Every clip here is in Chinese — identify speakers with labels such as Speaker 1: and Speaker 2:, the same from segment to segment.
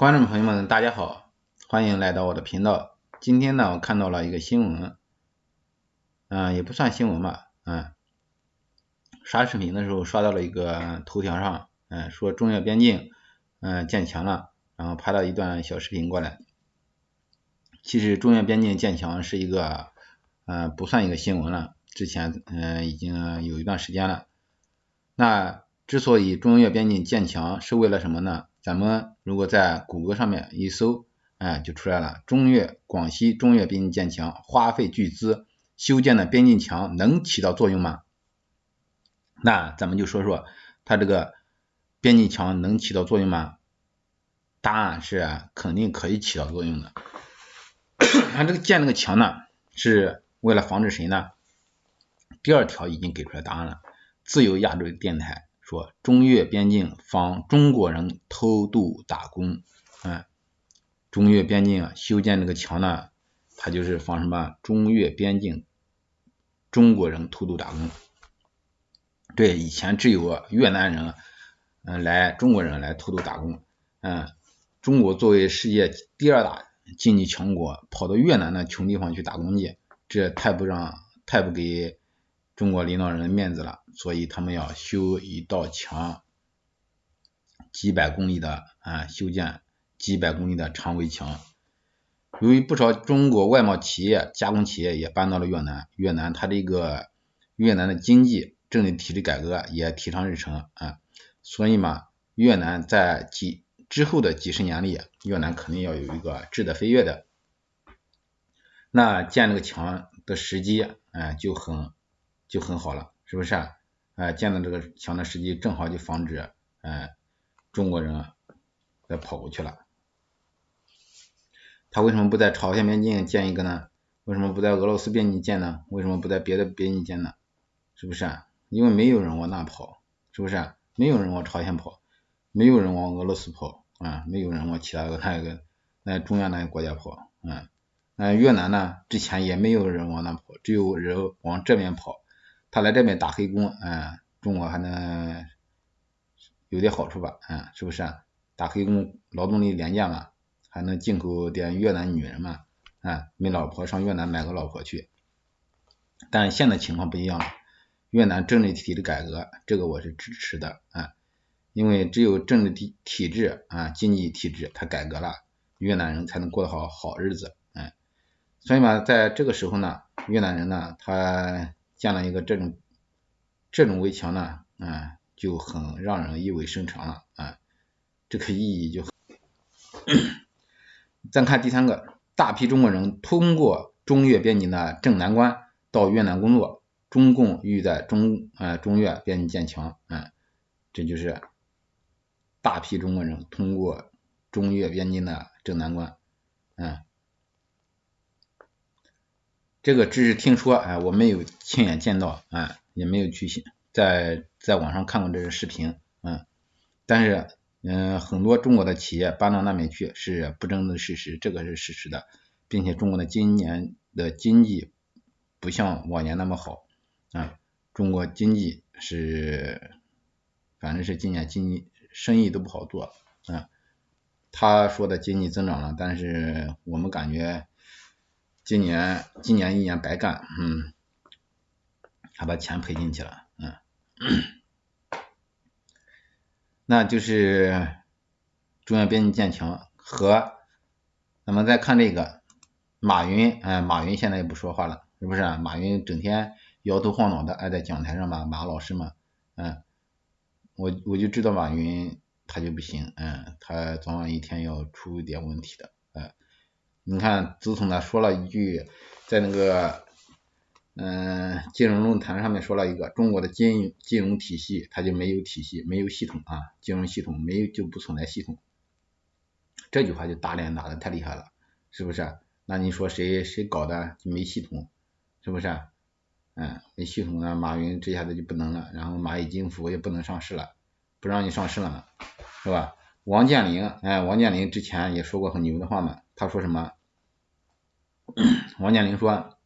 Speaker 1: 观众朋友们，大家好，欢迎来到我的频道。今天呢，我看到了一个新闻，嗯，也不算新闻吧，嗯，刷视频的时候刷到了一个头条上，嗯，说中越边境，嗯，建墙了，然后拍了一段小视频过来。其实中越边境建墙是一个，嗯，不算一个新闻了，之前嗯已经有一段时间了。那之所以中越边境建墙是为了什么呢？咱们如果在谷歌上面一搜，哎，就出来了。中越广西中越边境建墙，花费巨资修建的边境墙能起到作用吗？那咱们就说说它这个边境墙能起到作用吗？答案是肯定可以起到作用的。它这个建这个墙呢，是为了防止谁呢？第二条已经给出来答案了，自由亚洲电台。说中越边境防中国人偷渡打工，嗯，中越边境啊修建这个墙呢，它就是防什么？中越边境中国人偷渡打工。对，以前只有越南人，嗯，来中国人来偷渡打工，嗯，中国作为世界第二大经济强国，跑到越南那穷地方去打工去，这太不让，太不给。中国领导人的面子了，所以他们要修一道墙，几百公里的啊，修建几百公里的长围墙。由于不少中国外贸企业、加工企业也搬到了越南，越南它这个越南的经济政治体制改革也提上日程啊，所以嘛，越南在几之后的几十年里，越南肯定要有一个质的飞跃的。那建这个墙的时机，哎，就很。就很好了，是不是啊？哎，建的这个墙的时机正好就防止哎中国人再跑过去了。他为什么不在朝鲜边境建一个呢？为什么不在俄罗斯边境建呢？为什么不在别的边境建呢？是不是啊？因为没有人往那跑，是不是啊？没有人往朝鲜跑，没有人往俄罗斯跑啊，没有人往其他的那个那中亚那个国家跑，嗯，那越南呢？之前也没有人往那跑，只有人往这边跑。他来这边打黑工，嗯，中国还能有点好处吧，嗯，是不是啊？打黑工劳动力廉价嘛，还能进口点越南女人嘛，啊，没老婆上越南买个老婆去。但现在情况不一样了，越南政治体制改革，这个我是支持的，啊，因为只有政治体体制啊，经济体制它改革了，越南人才能过得好好日子，嗯，所以嘛，在这个时候呢，越南人呢，他。建了一个这种这种围墙呢，啊，就很让人意味深长了啊，这个意义就。再看第三个，大批中国人通过中越边境的正南关到越南工作，中共欲在中呃中越边境建墙，啊，这就是大批中国人通过中越边境的正南关，嗯。这个只是听说，哎，我没有亲眼见到，哎，也没有去在在网上看过这个视频，嗯，但是，嗯，很多中国的企业搬到那边去是不争的事实，这个是事实的，并且中国的今年的经济不像往年那么好，啊，中国经济是，反正是今年经济生意都不好做，啊，他说的经济增长了，但是我们感觉。今年今年一年白干，嗯，还把钱赔进去了，嗯，那就是中央边境建强和，咱们再看这个马云，哎，马云现在也不说话了，是不是啊？马云整天摇头晃脑的，挨在讲台上嘛，马老师嘛，嗯，我我就知道马云他就不行，嗯，他早晚一天要出点问题的。嗯你看，自从他说了一句，在那个嗯金融论坛上面说了一个中国的金金融体系，它就没有体系，没有系统啊，金融系统没有就不存在系统。这句话就打脸打的太厉害了，是不是？那你说谁谁搞的就没系统，是不是？嗯，没系统呢，马云这下子就不能了，然后蚂蚁金服也不能上市了，不让你上市了嘛，是吧？王健林，哎，王健林之前也说过很牛的话嘛。他说什么？王健林说，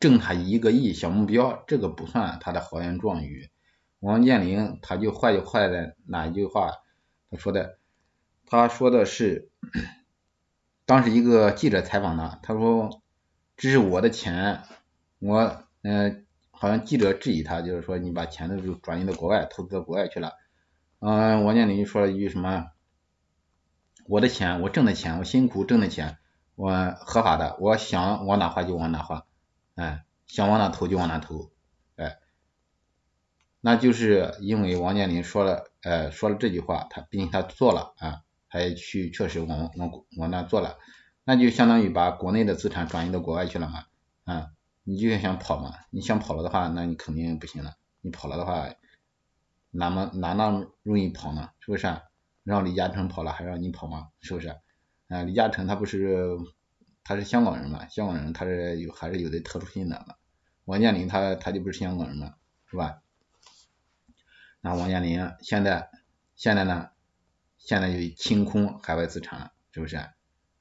Speaker 1: 挣他一个亿小目标，这个不算他的豪言壮语。王健林他就坏就坏在哪一句话？他说的，他说的是，当时一个记者采访他，他说这是我的钱，我嗯，好像记者质疑他，就是说你把钱都转移到国外，投资到国外去了。嗯，王健林说了一句什么？我的钱，我挣的钱，我辛苦挣的钱，我合法的，我想往哪花就往哪花，哎，想往哪投就往哪投，哎，那就是因为王健林说了，呃，说了这句话，他毕竟他做了啊，他也去确实往往往那做了，那就相当于把国内的资产转移到国外去了嘛，啊，你就想跑嘛，你想跑了的话，那你肯定不行了，你跑了的话，哪么哪那么容易跑呢？是不是？让李嘉诚跑了，还让你跑吗？是不是？啊，李嘉诚他不是他是香港人嘛？香港人他是有还是有的特殊性的？王健林他他就不是香港人嘛？是吧？那王健林现在现在呢？现在就清空海外资产了，是不是？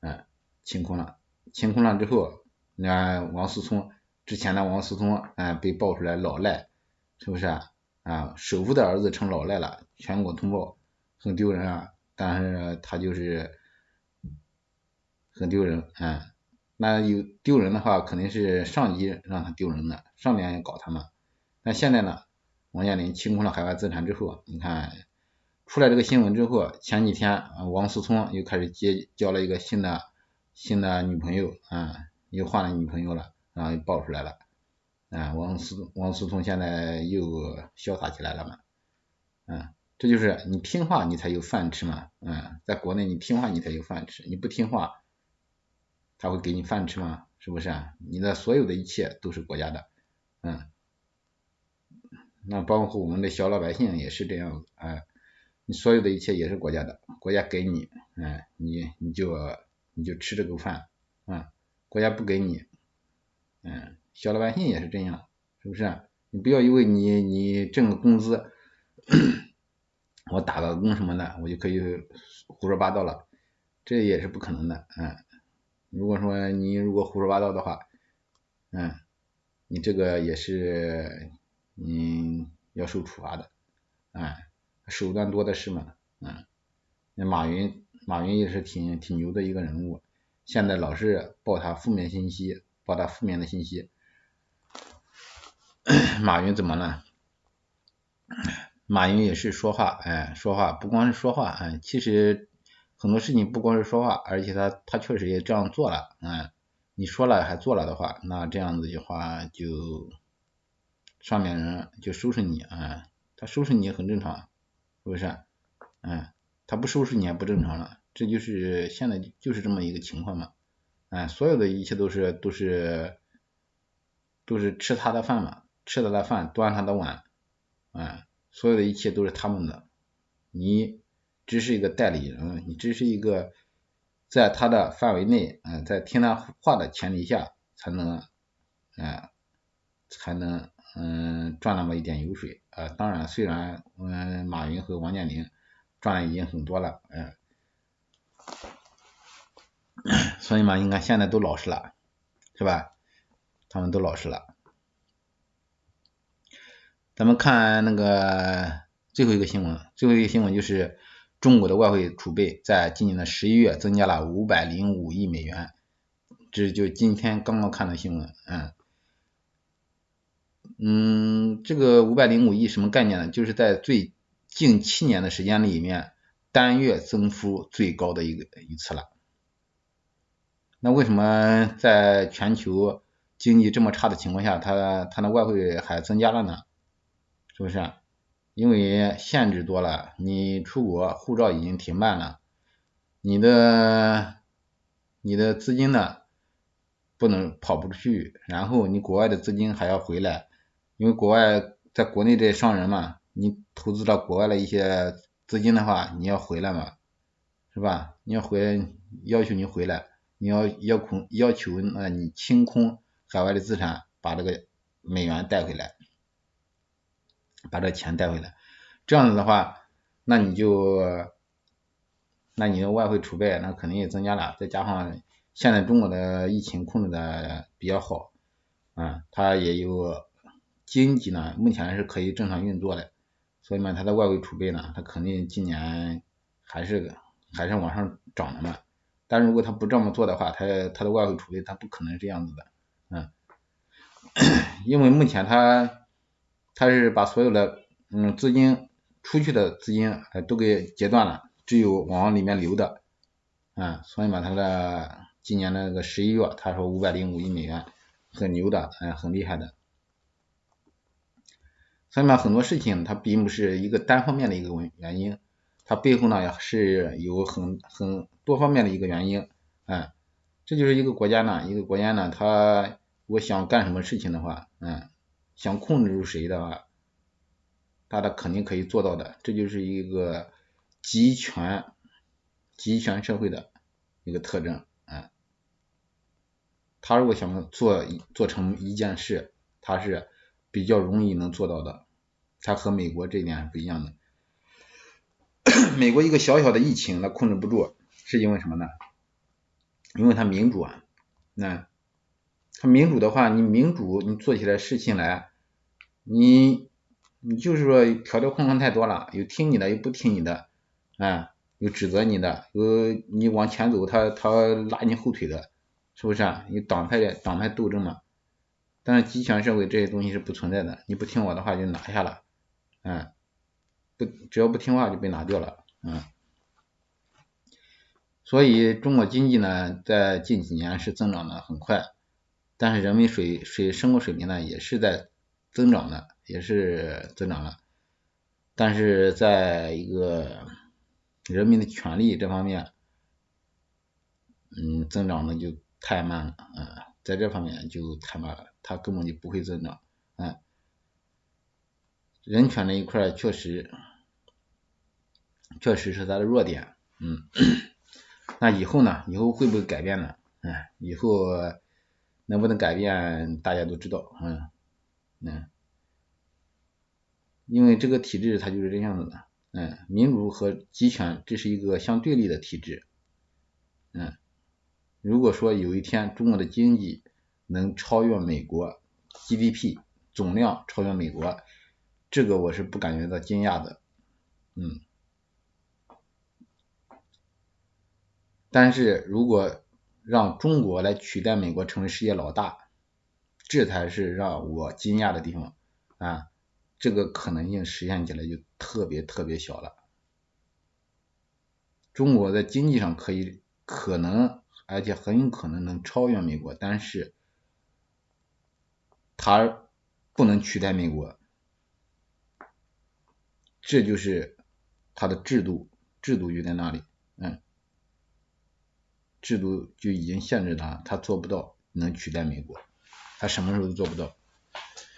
Speaker 1: 嗯，清空了，清空了之后，那王思聪之前的王思聪嗯被爆出来老赖，是不是？啊，首富的儿子成老赖了，全国通报。很丢人啊，但是他就是很丢人，嗯，那有丢人的话，肯定是上级让他丢人的，上面搞他嘛。那现在呢，王健林清空了海外资产之后，你看出来这个新闻之后，前几天王思聪又开始结交了一个新的新的女朋友，啊，又换了女朋友了，然后又爆出来了，啊，王思王思聪现在又潇洒起来了嘛，嗯。这就是你听话，你才有饭吃嘛，嗯，在国内你听话，你才有饭吃，你不听话，他会给你饭吃吗？是不是啊？你的所有的一切都是国家的，嗯，那包括我们的小老百姓也是这样子，哎，你所有的一切也是国家的，国家给你，嗯，你你就你就吃这个饭，嗯，国家不给你，嗯，小老百姓也是这样，是不是？你不要因为你你挣个工资。我打个工什么的，我就可以胡说八道了，这也是不可能的，嗯，如果说你如果胡说八道的话，嗯，你这个也是你要受处罚的，嗯，手段多的是嘛，嗯，那马云，马云也是挺挺牛的一个人物，现在老是报他负面信息，报他负面的信息，马云怎么了？马云也是说话，哎，说话不光是说话，哎，其实很多事情不光是说话，而且他他确实也这样做了，嗯，你说了还做了的话，那这样子的话就上面人就收拾你，啊，他收拾你很正常，是不是？嗯，他不收拾你也不正常了，这就是现在就是这么一个情况嘛，哎，所有的一切都是都是都是吃他的饭嘛，吃他的饭，端他的碗，哎。所有的一切都是他们的，你只是一个代理人，你只是一个在他的范围内，嗯，在听他话的前提下才能，嗯，才能嗯赚那么一点油水，呃，当然虽然嗯马云和王健林赚的已经很多了，嗯，所以嘛，应该现在都老实了，是吧？他们都老实了。咱们看那个最后一个新闻，最后一个新闻就是中国的外汇储备在今年的十一月增加了五百零五亿美元，这就今天刚刚看的新闻，嗯，嗯，这个五百零五亿什么概念呢？就是在最近七年的时间里面，单月增幅最高的一个一次了。那为什么在全球经济这么差的情况下，它它的外汇还增加了呢？是不是？因为限制多了，你出国护照已经停办了，你的你的资金呢不能跑不出去，然后你国外的资金还要回来，因为国外在国内的商人嘛，你投资到国外的一些资金的话，你要回来嘛，是吧？你要回要求你回来，你要要空要求那你清空海外的资产，把这个美元带回来。把这钱带回来，这样子的话，那你就，那你的外汇储备那肯定也增加了，再加上现在中国的疫情控制的比较好，啊，它也有经济呢，目前是可以正常运作的，所以嘛，它的外汇储备呢，它肯定今年还是还是往上涨的嘛。但如果他不这么做的话，他他的外汇储备他不可能这样子的，嗯，因为目前他他是把所有的嗯资金出去的资金都给截断了，只有往里面流的，啊，所以嘛他的今年那个十一月他说五百零五亿美元很牛的，嗯，很厉害的。所以嘛很多事情它并不是一个单方面的一个原原因，它背后呢也是有很很。多方面的一个原因，嗯，这就是一个国家呢，一个国家呢，他我想干什么事情的话，嗯，想控制住谁的话，他他肯定可以做到的，这就是一个集权集权社会的一个特征，嗯，他如果想做做成一件事，他是比较容易能做到的，他和美国这一点是不一样的，美国一个小小的疫情，他控制不住。是因为什么呢？因为他民主啊，那他民主的话，你民主你做起来事情来，你你就是说条条框框太多了，有听你的，有不听你的，啊，有指责你的，有你往前走，他他拉你后腿的，是不是啊？有党派的党派斗争嘛？但是极权社会这些东西是不存在的，你不听我的话就拿下了，嗯，不只要不听话就被拿掉了，嗯。所以中国经济呢，在近几年是增长的很快，但是人民水水生活水平呢，也是在增长的，也是增长了，但是在一个人民的权利这方面，嗯，增长的就太慢了，嗯，在这方面就太慢了，它根本就不会增长，嗯，人权这一块确实，确实是它的弱点，嗯。那以后呢？以后会不会改变呢？嗯，以后能不能改变，大家都知道，嗯，嗯，因为这个体制它就是这样子的，嗯，民主和集权这是一个相对立的体制，嗯，如果说有一天中国的经济能超越美国 GDP 总量超越美国，这个我是不感觉到惊讶的，嗯。但是如果让中国来取代美国成为世界老大，这才是让我惊讶的地方啊！这个可能性实现起来就特别特别小了。中国在经济上可以可能，而且很有可能能超越美国，但是它不能取代美国，这就是它的制度，制度就在那里，嗯。制度就已经限制他，他做不到能取代美国，他什么时候都做不到。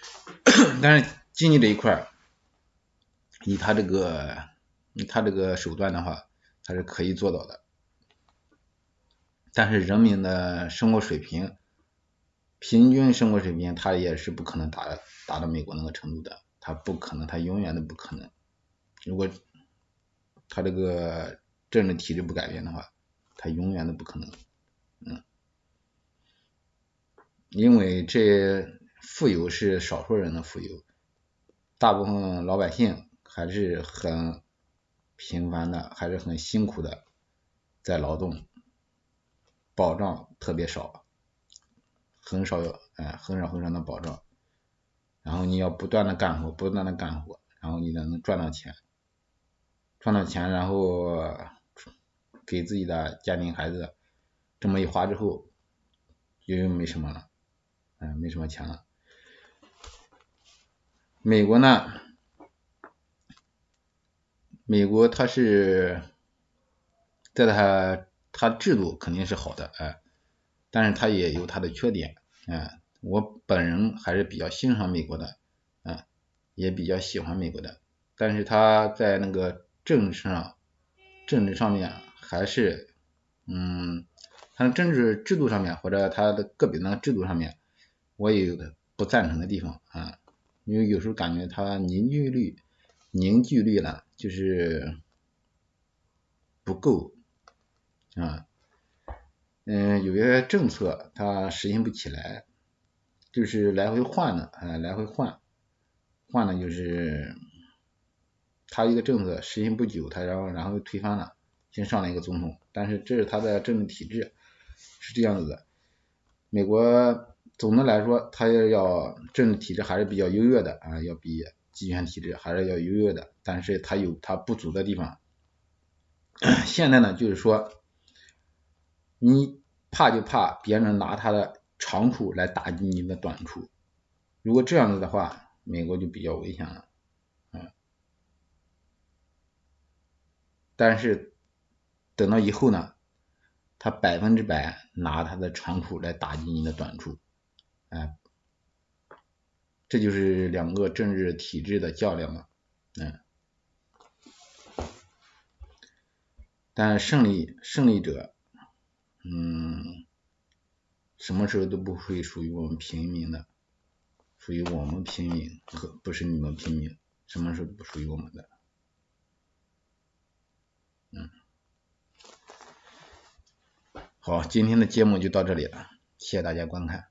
Speaker 1: 但是经济这一块，以他这个，以他这个手段的话，他是可以做到的。但是人民的生活水平，平均生活水平，他也是不可能达达到美国那个程度的，他不可能，他永远都不可能。如果他这个政治体制不改变的话。他永远都不可能，嗯，因为这富有是少数人的富有，大部分老百姓还是很平凡的，还是很辛苦的在劳动，保障特别少，很少有，哎，很少很少的保障，然后你要不断的干活，不断的干活，然后你才能赚到钱，赚到钱，然后。给自己的家庭孩子这么一花之后，就又没什么了，嗯，没什么钱了。美国呢，美国它是在它它制度肯定是好的，哎，但是它也有它的缺点，嗯，我本人还是比较欣赏美国的，嗯，也比较喜欢美国的，但是它在那个政治上，政治上面。还是，嗯，它的政治制度上面或者它的个别的制度上面，我也有不赞成的地方啊，因为有时候感觉它凝聚力凝聚力呢就是不够啊，嗯，有些政策它实行不起来，就是来回换的啊，来回换，换呢就是他一个政策实行不久，他然后然后又推翻了。先上了一个总统，但是这是他的政治体制是这样子的。美国总的来说，它要要政治体制还是比较优越的啊，要比集权体制还是要优越的，但是它有它不足的地方。现在呢，就是说，你怕就怕别人拿他的长处来打击你的短处，如果这样子的话，美国就比较危险了，嗯。但是等到以后呢，他百分之百拿他的长处来打击你的短处，哎，这就是两个政治体制的较量嘛，嗯。但胜利胜利者，嗯，什么时候都不会属于我们平民的，属于我们平民和不是你们平民，什么时候都不属于我们的，嗯，好，今天的节目就到这里了，谢谢大家观看。